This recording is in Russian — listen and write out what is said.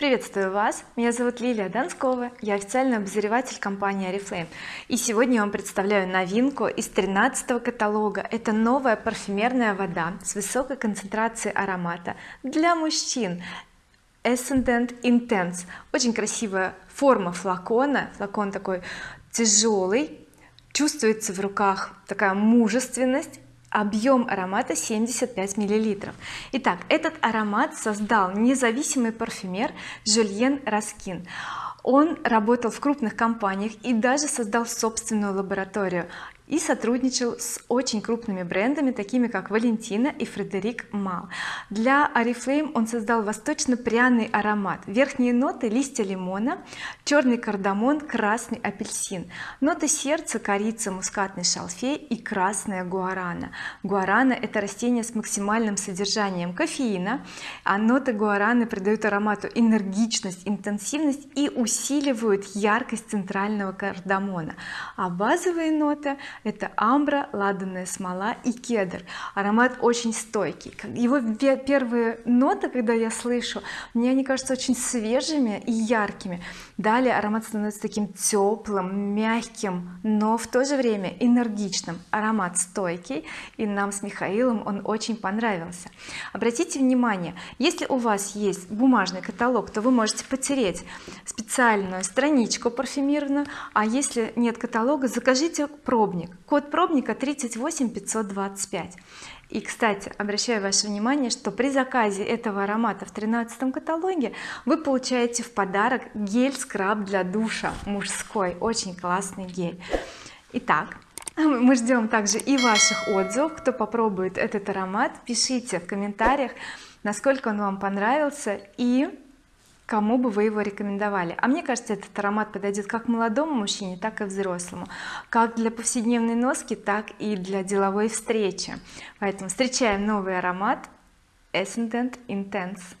приветствую вас. Меня зовут Лилия Донскова я официальный обозреватель компании oriflame и сегодня я вам представляю новинку из 13 каталога. Это новая парфюмерная вода с высокой концентрацией аромата для мужчин. Ascendant Intense. Очень красивая форма флакона. Флакон такой тяжелый. Чувствуется в руках такая мужественность объем аромата 75 миллилитров. Итак этот аромат создал независимый парфюмер Жюльен Раскин. Он работал в крупных компаниях и даже создал собственную лабораторию и сотрудничал с очень крупными брендами такими как Валентина и Фредерик Мал. Для Oriflame он создал восточно-пряный аромат. Верхние ноты листья лимона черный кардамон красный апельсин. Ноты сердца корица мускатный шалфей и красная гуарана. Гуарана это растение с максимальным содержанием кофеина а ноты гуараны придают аромату энергичность интенсивность и усиливают яркость центрального кардамона. А базовые ноты это амбра ладанная смола и кедр. Аромат очень стойкий. Его первые ноты когда я слышу мне они кажутся очень свежими и яркими. Далее аромат становится таким теплым мягким но в то же время энергичным. Аромат стойкий и нам с Михаилом он очень понравился. Обратите внимание если у вас есть бумажный каталог то вы можете потереть специальную страничку парфюмированную а если нет каталога закажите пробник код пробника 38525 и кстати обращаю ваше внимание что при заказе этого аромата в 13 каталоге вы получаете в подарок гель скраб для душа мужской. Очень классный гель. Итак мы ждем также и ваших отзывов. Кто попробует этот аромат пишите в комментариях насколько он вам понравился. И кому бы вы его рекомендовали? А мне кажется этот аромат подойдет как молодому мужчине так и взрослому. Как для повседневной носки так и для деловой встречи. Поэтому встречаем новый аромат Ascendant Intense